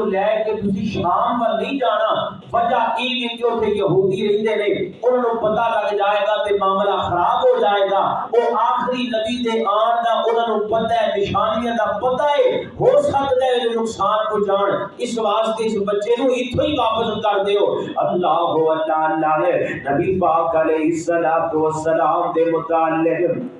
تو لے کے تسی شام پر نہیں جانا وجہ کی ہے کہ اوتھے یہودی رہندے نے انہوں پتہ لگ جائے گا تے معاملہ خراب ہو جائے گا او آخری نبی دے آن دا انہاں نو پتہ ہے نشانیاں دا پتہ ہے ہو سکدا ہے جو نقصان کو جان اس واسطے اس بچے نو ایتھوں ہی واپس کر دیو اللہ ہو اللہ اللہ نبی پاک علیہ الصلوۃ والسلام دے متعلق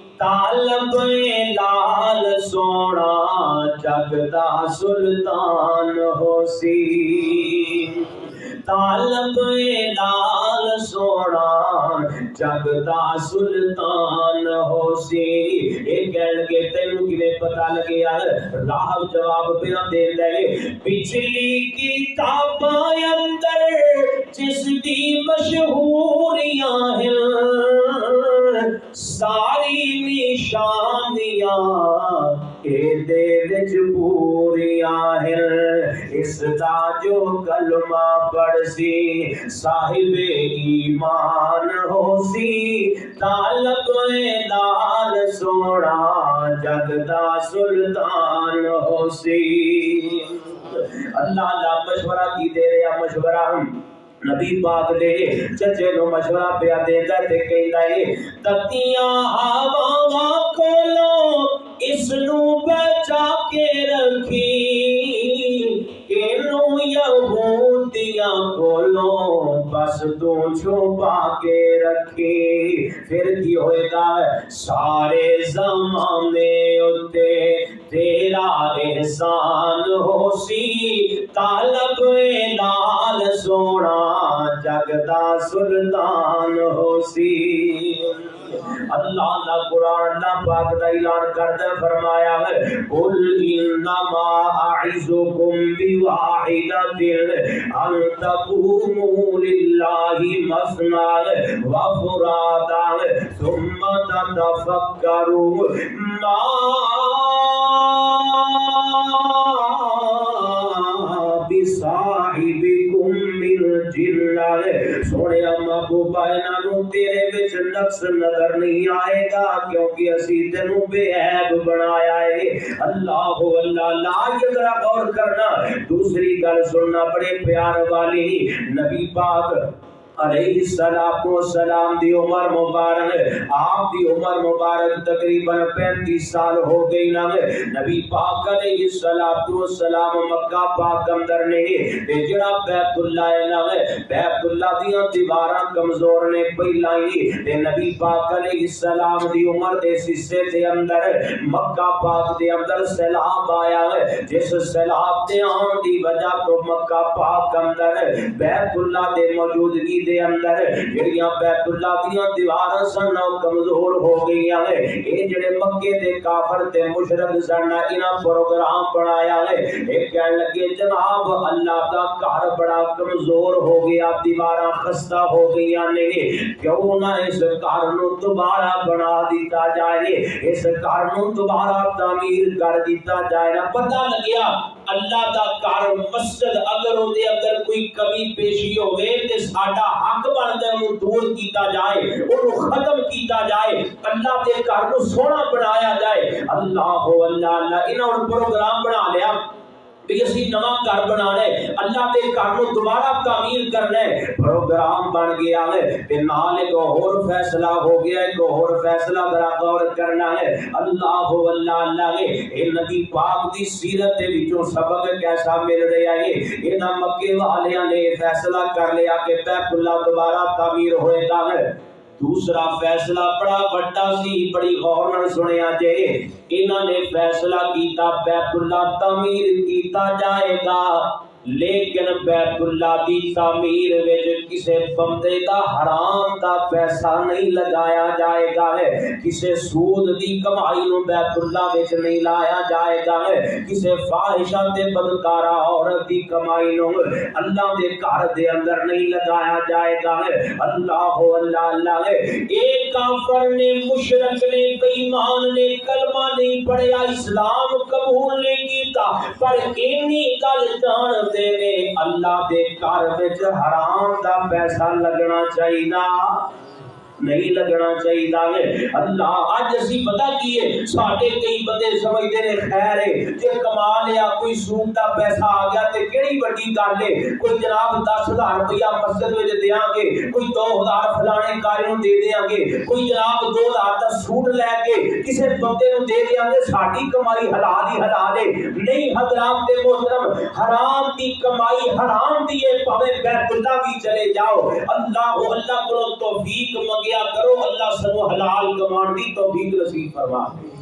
طالب لال سونا جگ سلطان ہو سی طالب لال سونا جگ سلطان ہو سی یہ کہن کے تینوں کیویں راہ جواب پہ دے پچھلی کتاب اندر جس دی مشہوریاں ہیں ساری نشانیاں اے دے وچ پوریاں ہیں۔ اس دا جو کلمہ پڑھ سی صاحب ایمان ہو سی طالب دال سوڑا جگ دا سلطان ہو سی اللہ اللہ مشورہ کی دے رہا مشورہ ہم۔ نبی پاک دے چچے نو مشورہ پیا دے کر تے کہندا اے تتیاں آواں کھولو اس نو بچا کے رکھی کھیلوں یا بھوتیاں کھولوں، بس تو چھپا کے رکھے پھر کی ہوئے گا سارے زمانے اتے تیرا احسان ہو سی طالب لال سونا، جگدہ سلطان ہو سی اللہ دا قرآن اللہ پاک دا اعلان کر دے فرمایا ہے، قل انما اعذکم بواحدت ان تقوموا للہ مسنا وفرادا ثم تتفکروا ما بصاحبکم بصاحبكم من جنة سونے محبوبا انہاں تیرے وچ نقص نظر نہیں آئے گا، کیونکہ اسی تینوں بے عیب بنایا ہے۔ اللہ اللہ، لا یہ ذرا غور کرنا۔ دوسری گل سننا بڑے پیار والی۔ نبی پاک علیہ السلام و سلام دی عمر مبارک، آپ دی عمر مبارک تقریباً پینتیس سال ہو گئی نا۔ نبی پاک علیہ السلام و سلام مکہ پاک اندر نے تے جڑا بیت اللہ ہے نا، بیت اللہ دیاں دیواراں کمزور نے پہلائی تے نبی پاک علیہ السلام دی عمر دے سسے دے اندر، مکہ پاک دے اندر سیلاب آیا ہے۔ جس سیلاب دے آن دی وجہ تو مکہ پاک اندر بیت اللہ دے موجودگی دے دے اندر جڑیاں بیت اللہ دیاں دیواراں سن او کمزور ہو گئیاں ہے اے جڑے مکے دے کافر تے مشرک سن انہاں پروگرام بنایا ہے اے کہن لگے، جناب، اللہ دا گھر بڑا کمزور ہو گیا، دیواراں خستہ ہو گئیاں نے۔ کیوں نہ اس گھر نو دوبارہ بنا دیتا جائے، اس گھر نو دوبارہ تعمیر کر دیتا جائے۔ نا پتہ لگیا اللہ دا گھر مسجد اگر او دے اندر کوئی کمی پیشی ہوے تے ساڈا حق بندا ہے، انہوں دور کیتا جائے، انہوں ختم کیتا جائے، اللہ دے گھر نو سونا بنایا جائے۔ اللہ ہو اللہ اللہ انہاں پروگرام بنا لیا۔ اسی نواں گھر بنانا ہے اللہ دے گھر نو دوبارہ تعمیر کرنا ہے پروگرام بن گیا ہے تے نال ایک اور فیصلہ ہو گیا، ایک اور فیصلہ ذرا غور کرنا ہے۔ اللہ اللہ اللہ اے نبی پاک دی سیرت دے وچوں سبق کیسا مل رہا ہے؟ مکے والیاں نے فیصلہ کر لیا کہ بیت اللہ دوبارہ تعمیر ہوئے گا۔ ہے دوسرا فیصلہ بڑا بڑا سی بڑی غور نال سنیا جے انہاں نے فیصلہ کیتا بیت اللہ تعمیر کیتا جائے گا لیکن بیت اللہ دی تعمیر وچ کسے بندے دا حرام دا پیسہ نہیں لگایا جائے گا ہے، کسے سود دی کمائی نو بیت اللہ وچ نہیں لایا جائے گا ہے، کسے فاحشہ تے بدکارا عورت دی کمائی نو اللہ دے گھر دے اندر نہیں لگایا جائے گا ہے۔ اللہ ہو اللہ اللہ ہے۔ ایک کافر نے، مشرک نے بے ایمان نے کلمہ نہیں پڑھیا، اسلام قبول نہیں کیتا، پر اینی گل جان دے نے اللہ دے گھر وچ حرام دا پیسہ لگنا چاہیے نہیں لگنا چاہیے اللہ اج اسی پتہ کی ہے ساڈے کئی بندے سمجھدے نے خیر ہے جے کما لیا کوئی سود دا پیسہ آ گیا تے کیڑی بڑی گل ہے؟ کوئی جناب 10000 روپیہ مسجد وچ دیاں گے، کوئی 2000 فلانے کارے نوں دے دیاں گے، کوئی جناب 2000 دا سوٹ لے کے کسے بندے نوں دے دیاں گے، ساڈی کمائی حلال ہی حلال ہے۔ نہیں ہاں حضرات تے محترم، حرام دی کمائی حرام دی ہے، پاوے بیت اللہ بھی چلے جاؤ۔ اللہ اللہ کو توفیق منگے۔ کیا کرو اللہ سنو حلال کمان دی توفیق نصیب فرما دے۔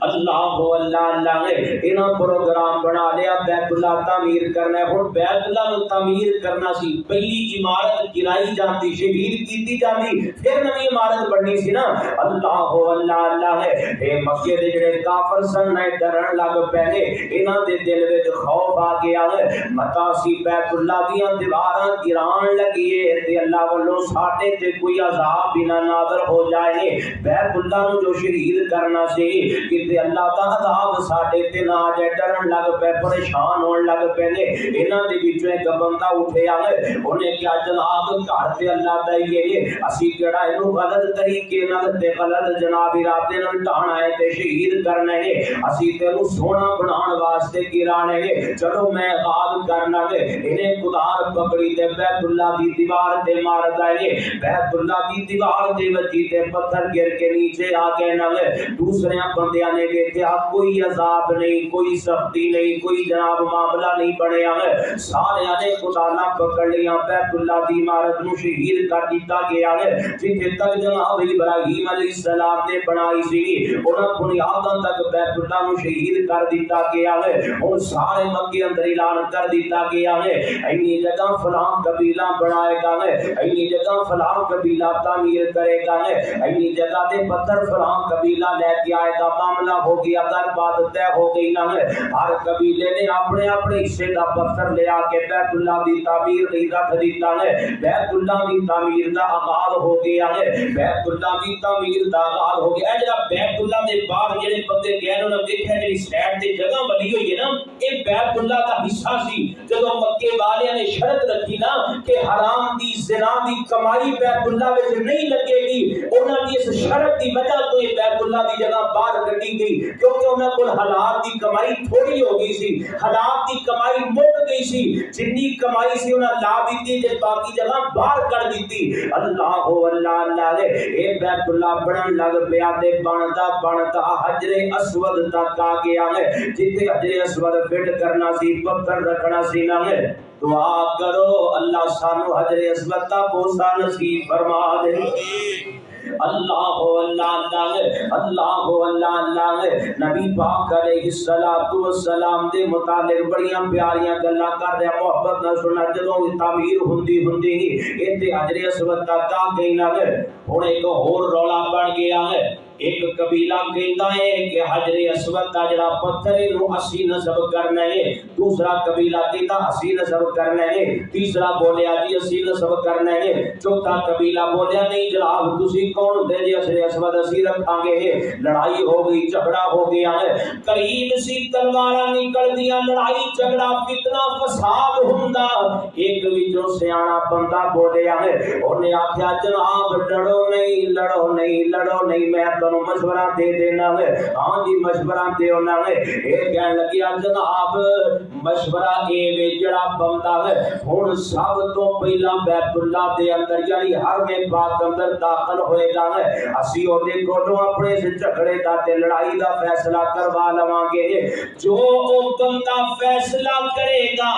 اللہ ہو، اللہ اللہ نے انہاں پروگرام بنا لیا بیت اللہ تعمیر کرنا ہے۔ ہن بیت اللہ نو تعمیر کرنا سی۔ پہلی عمارت گرائی جاتی شہید کیتی جاتی پھر نوی عمارت بننی سی نا۔ اللہ ہو، اللہ اللہ ہے۔ اے مکے دے جڑے کافر سن نے ڈرن لگ پے نے۔ انہاں دے دل وچ خوف آ گیا ہے۔ متا سی بیت اللہ دیاں دیواراں گران لگی ہے۔ تے اللہ والوں ساڈے تے کوئی عذاب بنا نازل ہو جائے۔ بیت اللہ نو جو شہید کرنا سی کہ تے اللہ دا عذاب ساڈے تے نہ آ جائے ڈرن لگ پے پریشان ہون لگ پے نے انہاں دے وچوں ایک بندہ اٹھیا ہے اونے کیا جناب گھر تے اللہ دا ہی ہے اسی کیڑا اینو غلط طریقے نال تے غلط جناب ارادے نال ٹھانا ہے تے شہید کرنا ہے اسی تینو سونا بنان واسطے گرانے ہے چلو میں غاب کرنا ہے انہیں خدار پکڑی تے بیت اللہ دی دیوار تے مار دے بیت اللہ دی دیوار تے وجی تے پتھر گر کے نیچے آ کے نہ دوسرے بندیاں نے دیکھا کوئی عذاب نہیں، کوئی سختی نہیں، کوئی جناب معاملہ نہیں بنیا ہے۔ سارے نے خدا نہ پکڑ لیا، بیت اللہ دی عمارت نو شہید کر دیتا گیا ہے۔ جتھے تک جناب ابراہیم علیہ السلام نے بنائی سی، انہاں بنیاداں تک بیت اللہ نو شہید کر دیتا گیا ہے۔ اور سارے مکے اندر اعلان کر دیتا گیا ہے، اینی جگہ فلاں قبیلہ بنائے گا ہے، اینی جگہ فلاں قبیلہ تعمیر کرے گا ہے، اینی جگہ دے پتھر فلاں قبیلہ لے کے آئے گا، معاملہ ہو گیا در بات طے ہو گئی نہ ہر قبیلے نے اپنے اپنے حصے دا پتھر لے آ کے بیت اللہ دی تعمیر نہیں رکھ دیتا ہے۔ بیت اللہ دی تعمیر دا آغاز ہو گیا ہے۔ بیت اللہ دی تعمیر دا آغاز ہو گیا۔ اے جڑا بیت اللہ دے باہر جڑے بندے گئے انہوں نے دیکھا جڑی سائڈ تے جگہ بنی ہوئی ہے نا، اے بیت اللہ دا حصہ سی۔ جدوں مکے والے نے شرط رکھی نا کہ حرام دی، زنا دی کمائی بیت اللہ وچ نہیں لگے گی، انہاں دی اس شرط دی وجہ تو یہ بیت اللہ دی جگہ باہر کٹی گئی کیونکہ انہوں کو حالات دی کمائی تھوڑی ہو گئی سی حالات دی کمائی مک گئی سی، جنی کمائی سی انہوں لا دیتی جب باقی جگہ باہر کر دیتی۔ اللہ ہو، اللہ اللہ لے اے بیت اللہ بڑھن لگ پیا تے بنتا بنتا، حجر اسود تک آ گیا ہے جتے حجر اسود فٹ کرنا سی، پتھر رکھنا سی نہ ہے دعا کرو، اللہ سانو حجر اسود تا بوسا نصیب فرما دے۔ اللہ ہو اللہ اللہ اللہ ہو اللہ اللہ نبی پاک علیہ الصلوۃ والسلام دے متعلق بڑیاں پیاریاں گلاں کر رہے محبت نہ سننا، جدوں تعمیر ہوندی ہوندی ایتھے حجر اسود تک آ گئی نہ ہن ایک اور رولا بن گیا ہے ایک قبیلہ کہندا ہے کہ حجر اسود دا جڑا پتھر ہے نو اسی نسب کرنا ہے۔ دوسرا قبیلہ کہندا اسی نسب کرنا ہے۔ تیسرا بولیا جی اسی نسب کرنا ہے۔ چوتھا قبیلہ بولیا نہیں جناب تسی کون ہوندے جی؟ حجر اسود اسی رکھاں گے لڑائی ہو گئی، جھگڑا ہو گیا ہے۔ قریب سی تلواراں نکل دیاں لڑائی، جھگڑا، فتنہ، فساد ہوندا۔ ایک وچوں سیاںا بندہ بولیا ہے۔ اونے آکھیا، جناب ڈرو نہیں، لڑو نہیں لڑو نہیں، میں تنو مشورہ دے دینا ہے ہاں جی مشورہ دے ہونا ہے اے کہن لگیا جناب مشورہ اے وے جڑا بندا ہے ہن سب تو پہلا بیت اللہ دے اندر یعنی ہر میں پاک اندر داخل ہوئے گا ہے اسی او دے کولوں اپنے سے جھگڑے دا تے لڑائی دا فیصلہ کروا لواں گے جو او بندہ فیصلہ کرے گا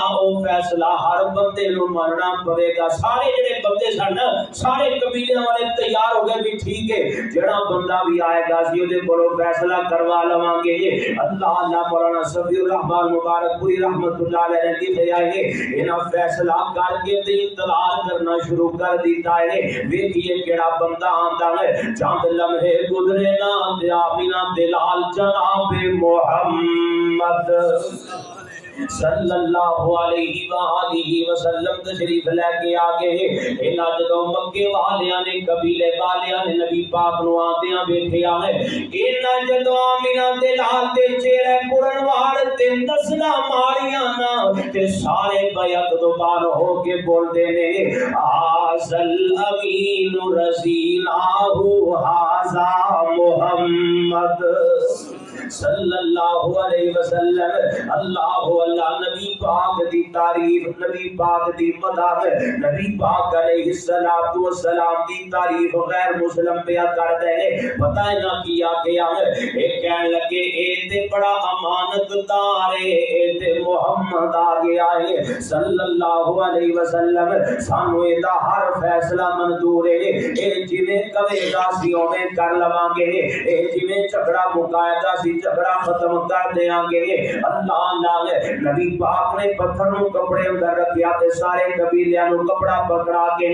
فیصلہ ہر بندے نو مننا پڑے گا سارے جڑے بندے سن سارے قبیلے والے تیار ہو گئے بھی ٹھیک ہے جڑا بندہ بھی آئے گا سی اودے کولو فیصلہ کروا لواں گے اللہ اللہ مولانا صفی الرحمان مبارک پوری رحمت اللہ علیہ نے لکھے آئے انہاں فیصلہ کر کے تے انتظار کرنا شروع کر دیتا ہے ویکھیے کیڑا بندہ آندا ہے چاند لمحے گزرے نا تے آمینہ دلال جناب محمد صلی اللہ علیہ وآلہ وسلم تشریف لے کے آگے انہاں جدو مکے والیاں نے قبیلے والیاں نے نبی پاک نو آندیاں ویکھیا ہے انہاں جدو آمینہ دے لال چہرے پورن واڑ تے دسنا ماریاں نا تے سارے بیعت دوبار ہو کے بول دے نے، آزل امین رسیلہ حازا محمد۔ صلی اللہ علیہ وسلم. اللہ اللہ نبی پاک دی تعریف، نبی پاک دی مدح نبی پاک علیہ الصلوۃ والسلام دی تعریف غیر مسلم پیا کر دے پتہ ہے نہ کیا کیا ہے؟ اے کہن لگے، اے تے بڑا امانت دار ہے، اے تے محمد آ گیا ہے. صلی اللہ علیہ وسلم، سانو اے دا ہر فیصلہ منظور ہے. اے جویں کہے گا سی اوویں کر لواں گے، اے جویں جھگڑا مکایا گا سی جھگڑا ختم کر دیاں گے۔ اللہ نال نبی پاک نے پتھر نو کپڑے اندر رکھیا تے سارے قبیلیاں نو کپڑا پکڑا کے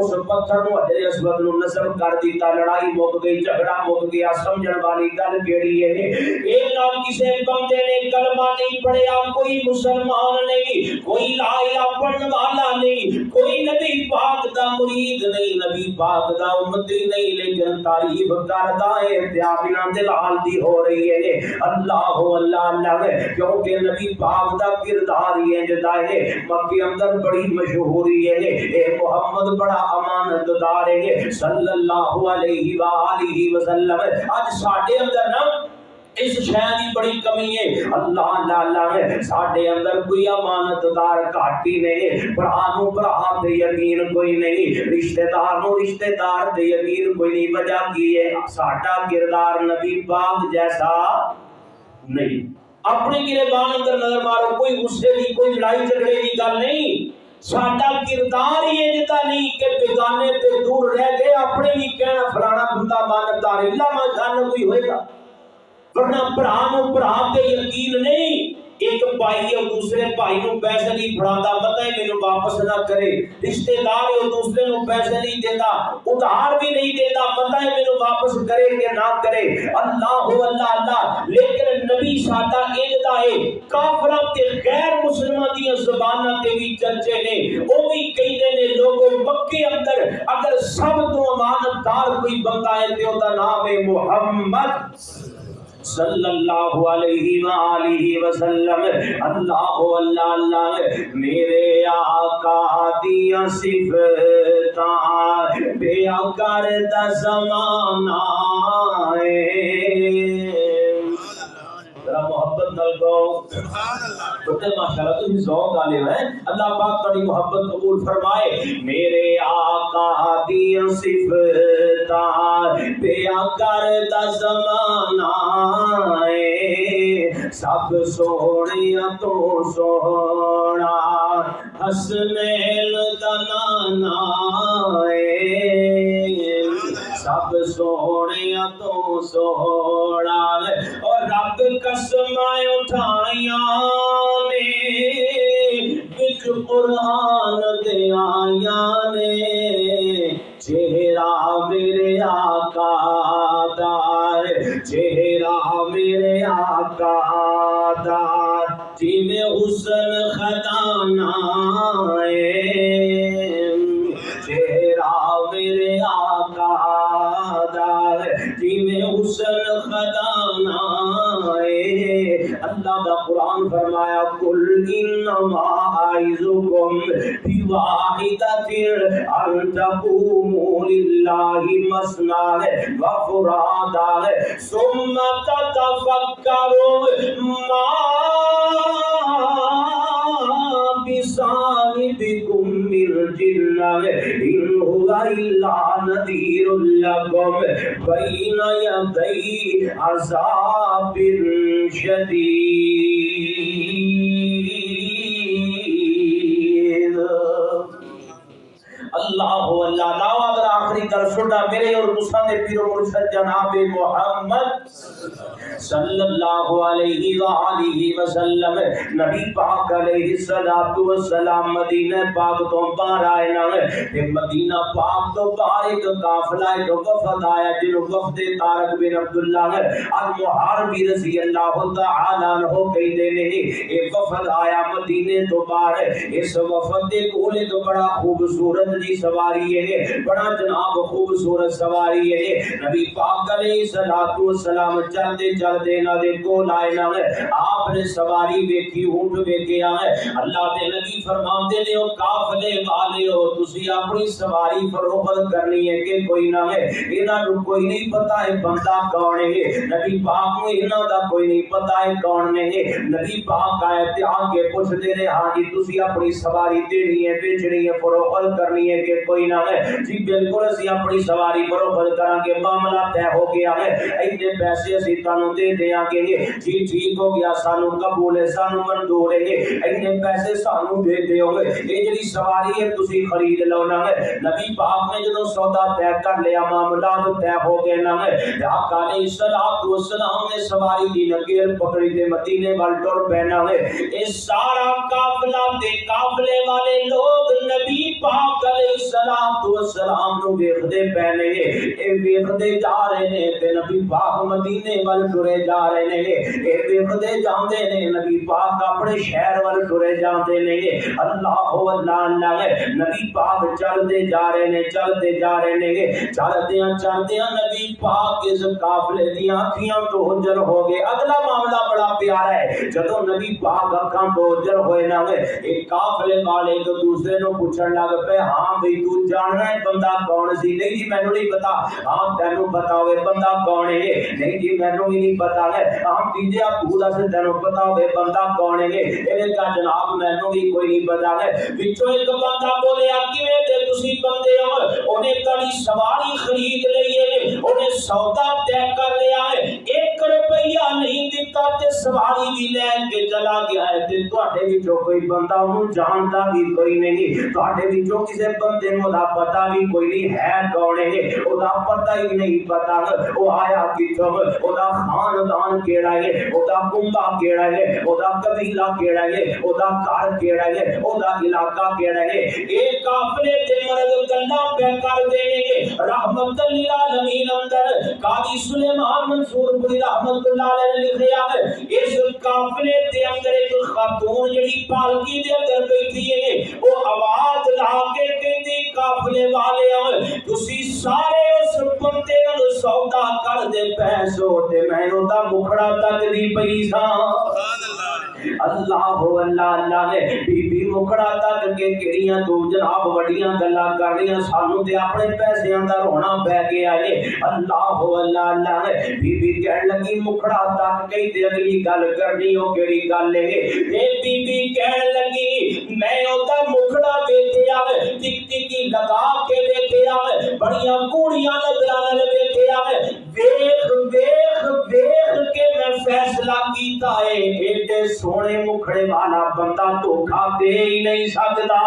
اس پتھر نو حجر اسود نو نصب کر دیتا۔ لڑائی مک گئی، جھگڑا مک گیا۔ سمجھن والی گل کیڑی ہے جی؟ اے نہ کسے بندے نے کلمہ نہیں پڑھیا، کوئی مسلمان نہیں، کوئی لا الہ پڑھن والا نہیں، کوئی نبی پاک دا مرید نہیں، نبی پاک دا امتی نہیں، لیکن تعریف کردا ہے پیابنا دلال دی ہو رہی ہے جی۔ اللہ ہو، اللہ اللہ کیونکہ نبی پاک دا کردار یہ جدا ہے۔ مکی اندر بڑی مشہوری ہے۔ اے محمد، بڑا امانت دار ہے۔ صلی اللہ علیہ وآلہ وسلم اج ساڈے اندر نہ اس شہر کی بڑی کمی ہے۔ اللہ اللہ اللہ ہے۔ ساڈے اندر کوئی امانت دار گھاٹی نہیں۔ بھرا نو بھرا تے یقین کوئی نہیں۔ رشتہ دار نو رشتہ دار تے یقین کوئی نہیں۔ وجہ کی ہے؟ ساڈا کردار نبی پاک جیسا نہیں۔ اپنے گربان اندر نظر مارو۔ کوئی غصے کی کوئی لڑائی جھگڑے کی گل نہیں۔ ساڈا کردار ہی اجتا نہیں کہ بیگانے تے دور رہ گئے، اپنے بھی کہنا فلانا بندہ مانتدار اللہ ما جان کوئی ہوئے گا۔ ورنہ برا نو برا تے یقین نہیں ایک بھائی ہے دوسرے بھائی نو پیسے نہیں پڑھاتا پتہ ہے مینوں واپس نہ کرے رشتہ دار ہے دوسرے نو پیسے نہیں دیتا ادھار بھی نہیں دیتا پتہ ہے مینوں واپس کرے کہ نہ کرے اللہ ہو اللہ اللہ لیکن نبی ساڈا انجدا ہے کافراں تے غیر مسلماں دی زباناں تے بھی چرچے نے او بھی کہندے نے لوگوں مکے اندر اگر سب تو امانت دار کوئی بندہ ہے تے او دا نام ہے محمد صلی اللہ علیہ وآلہ وسلم اللہ اللہ اللہ میرے آقا دیا صفتاں بیا کرتا زمانہ ذرا محبت نال گو سبحان اللہ چھوٹے ماشاءاللہ، تم ذوق والے ہیں؟ اللہ پاک تیری محبت قبول فرمائے۔ میرے آقا دی صفات پیا کرتا زمانہ سب سونے تو سونا، حسنین دا نانا سب سونے تو سونا اور رب قسم اٹھائیاں نے وچ قرآن دے آیا نے۔ چہرہ میرے آقا دار، چہرہ میرے آقا دار۔ جی میں حسن للہ مسنا و فرادا ثم تتفکروا ما بصاحبكم من جنة إن هو إلا نذير لكم بين يدي عذاب شديد اللہ ہو اللہ گل سننا میرے اور تساں دے پیر و مرشد جناب محمد صلی اللہ علیہ وآلہ وسلم، نبی پاک علیہ الصلوۃ والسلام، مدینہ پاک تو باہر آئے نہ تے مدینہ پاک تو باہر ایک قافلہ، ایک وفد آیا جن وفد طارق بن عبداللہ المحاربی رضی اللہ تعالی عنہ کہندے نے اے وفد آیا مدینے تو باہر، اس وفد دے کول ایک بڑا خوبصورت جی سواری ہے بڑا جناب خوبصورت سواری ہے نبی پاک علیہ الصلوۃ والسلام چلتے چلتے کر نہ دے کول آئے نہ آپ نے سواری ویکھی اونٹ ویکھیا ہے۔ اللہ دے نبی فرماندے نے، او قافلے والے ہو تسی اپنی سواری فروخت کرنی ہے کہ کوئی نہ ہے۔ انہاں نو کوئی نہیں پتہ ہے بندہ کون ہے۔ نبی پاک نو انہاں دا کوئی نہیں پتہ ہے کون نے ہے۔ نبی پاک آئے تے آگے پوچھ دے نے ہاں جی تسی اپنی سواری دینی ہے، بیچنی ہے، فروخت کرنی ہے کہ کوئی نہ ہے۔ جی بالکل، اسی اپنی سواری فروخت کراں گے معاملہ طے ہو گیا ہے۔ اینے پیسے اسی تانوں دے دیاں گے جی ٹھیک ہو گیا، سانو قبول ہے، سانو منظور ہے اینے پیسے سانو دے دیو گے۔ اے جڑی سواری ہے، تسی خرید لو نہ ہے نبی پاک نے جدوں سودا طے کر لیا، معاملہ تو طے ہو گئے نہ ہے آقا علیہ الصلوۃ والسلام نے سواری دی نگیر پکڑی تے مدینے وال ٹر پینا ہے اے سارا قافلہ تے قافلے والے لوگ نبی پاک علیہ الصلوۃ والسلام نو ویکھدے پینے اے ویکھدے جا رہے نے تے نبی پاک مدینے وال ٹر ٹرے جا رہے نے اے ویکھدے جاندے نے نبی پاک اپنے شہر وال ٹرے جاندے نے اللہ ہو اللہ اللہ نبی پاک چلدے جا رہے نے چلدے جا رہے نے چلدیاں چلدیاں نبی پاک اس قافلے دی اکھیاں تو اجل ہو گئے اگلا معاملہ بڑا پیارا ہے جدوں نبی پاک اکھاں تو اجل ہوئے نہ ایک قافلے والے ایک دوسرے نو پوچھن لگ پے ہاں بھئی تو جاننا ہے بندہ کون سی نہیں جی مینوں نہیں پتا ہاں تینوں پتا ہوئے بندہ کون ہے نہیں جی مینوں بھی نہیں پتا ہے تینوں پتا ہوئے بندہ کون ہے کا جناب مینوں بھی کوئی نہیں پتا ہے وچوں ایک بندہ بولیا کیویں تے تسی بندے ہو تڑی سواری خرید لئی ہے سودا طے کر لیا ہے ایک روپیہ نہیں دیتا تے سواری بھی لے کے چلا گیا ہے۔ تے تواڈے وچوں کوئی بندہ اونوں جاندا بھی کوئی نہیں۔ تواڈے وچوں کسے بندے نو دا پتہ بھی کوئی نہیں ہے کون ہے۔ او دا پتہ ہی نہیں پتا او آیا کتھوں؟ او دا خاندان کیڑا ہے؟ او دا کنبا کیڑا ہے؟ او دا قبیلہ کیڑا ہے؟ او دا گھر کیڑا ہے؟ او دا علاقہ کیڑا ہے؟ اے قافلے تے مرد گلاں پہ کر دینے گے رحمت للعالمین اندر قاضی سلیمان منصور پوری رحمت اللہ علیہ نے لکھیا بعد اس قافلے دے اندر ایک خاتون جڑی پالکی دے اندر بیٹھی ہے، وہ آواز لا کے کہندی قافلے والے آئے تسی سارے اس بندے نال سودا کر دے پیسو تے مینوں دا مکھڑا تک دی پئی ساں۔ سبحان اللہ ہو اللہ اللہ نے بی بی مکڑا تک کے کیڑیاں تو جناب وڈیاں گلاں کرنیاں سانو تے اپنے پیسے دا رونا پے گیا اے اللہ ہو اللہ اللہ نے بی بی کہن لگی مکڑا تک کئی تے اگلی گل کرنی او کیڑی گل اے اے بی بی کہن لگی، میں او دا مکڑا ویکھیا ٹک ٹکی لگا کے ویکھیا بڑیاں کوڑیاں نظراں نال ویکھیا ویکھ ویکھ ویکھ کے میں فیصلہ کیتا اے ایڈے سونے مکھڑے والا بندہ دھوکا دے ہی نہیں سکتا۔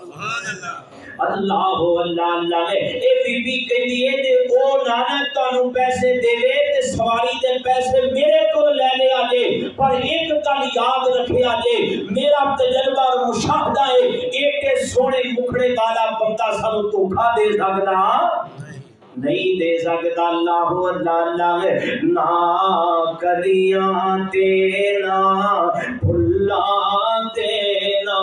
سبحان اللہ اللہ ہو، اللہ اللہ نے اے بی بی کہندی ہے تے او نانا تانوں پیسے دے وے تے سواری تے پیسے میرے کو لے لے آجے پر ایک گل یاد رکھے آجے میرا تجربہ اور مشاہدہ ہے۔ ایڈے سونے مکھڑے والا بندہ سانو دھوکا دے سکتا۔ نہیں دے سکتا اللہ ہو، اللہ اللہ ہے نہ کلیاں تینا پھلاں تینا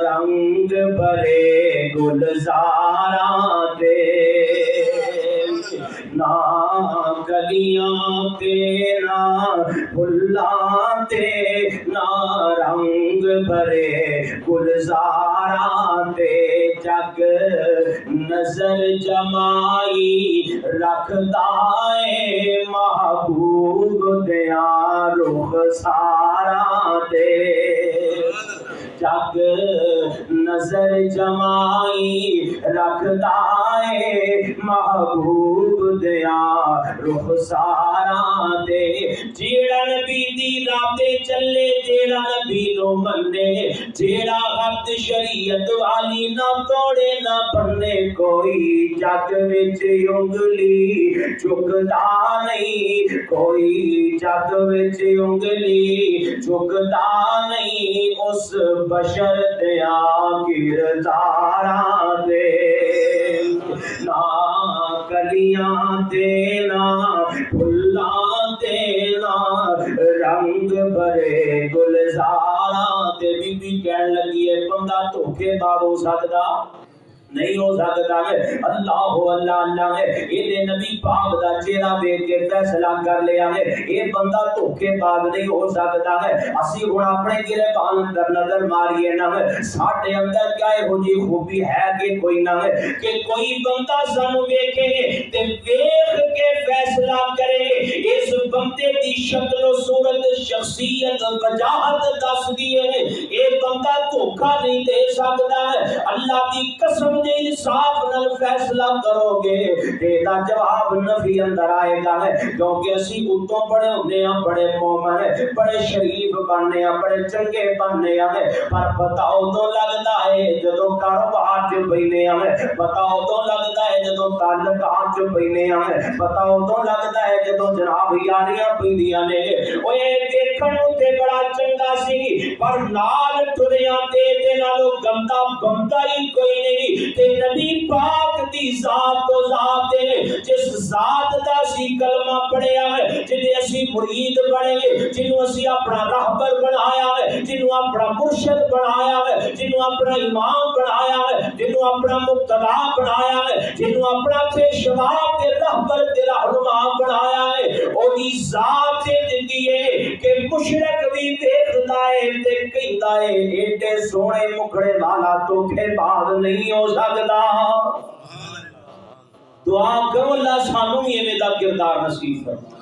رنگ بھرے گلزارا تے نہ گلیاں تینا پھلاں تینا رنگ بھرے گلزارا تے جگ نظر جمائی رکھتا ہے محبوب دیا رخ سارا دے جگ نظر جمائی رکھتا ہے محبوب دیا، رخ سارا دے۔ جیڑا نبی دی راہ تے چلے، جیڑا نبی نو منے جیڑا حد شریعت والی نہ توڑے، نہ پڑھنے کوئی جگ وچ انگلی چکدا نہیں۔ کوئی جگ وچ انگلی چکدا نہیں۔ اس بشر دیا کرداراں دے۔ کلیاں دینا پھلا دینا رنگ بھرے گلزاراں تے بی بی کہن لگی ہے بندہ دھوکے باب ہو سکدا نہیں ہو سکتا ہے۔ اللہ ہو، اللہ اللہ ہے۔ یہ نبی پاک دا چہرہ دیکھ کے فیصلہ کر لیا ہے۔ یہ بندہ دھوکے باز نہیں ہو سکتا ہے۔ اسی ہن اپنے گربان اندر نظر ماریے نہ ہے۔ ساڈے اندر کیا ہے ہو جی خوبی ہے کہ کوئی نہ ہے؟ کہ کوئی بندہ سانو ویکھے تے ویکھ کے فیصلہ کرے۔ اس بندے دی شکل و صورت، شخصیت، وجاہت دس دیے یہ بندہ دھوکا نہیں دے سکتا ہے۔ اللہ دی قسم دے انصاف نال فیصلہ کرو گے تیرا جواب نفی اندر آئے گا ہے۔ کیونکہ اسی اتوں بڑے ہونے ہیں بڑے مومن ہیں، بڑے شریف بننے ہیں بڑے چنگے بننے ہیں پر بتاؤ تو لگتا ہے جدو کاروبار چ بینے ہیں بتاؤ تو لگتا ہے جدو تعلقات چ بینے ہیں بتاؤ تو لگتا ہے جدو جناب یاریاں پیندیاں نے۔ اوے دیکھن تے بڑا چنگا سی، پر نال ٹریاں تے تے نالو گندا بندا ہی کوئی نہیں۔ تے نبی پاک دی ذات تو ذات ہے جس ذات دا سی کلمہ پڑھیا ہے جنے اسی مرید بنے جنوں اسی اپنا راہبر بنایا ہے، جنوں اپنا مرشد بنایا ہے جنوں اپنا امام بنایا ہے جنوں اپنا مقتدا بنایا ہے جنوں اپنا پیشوا تے راہبر تے رہنما بنایا ہے او دی ذات تے دتی ہے کہ مشرک بھی دیکھدا ہے، تے کہندا ہے، ایڈے سونے مکھڑے والا تو پھر بعد نہیں ہو سکدا دعا کرو اللہ سانو بھی ایویں دا کردار نصیب فرما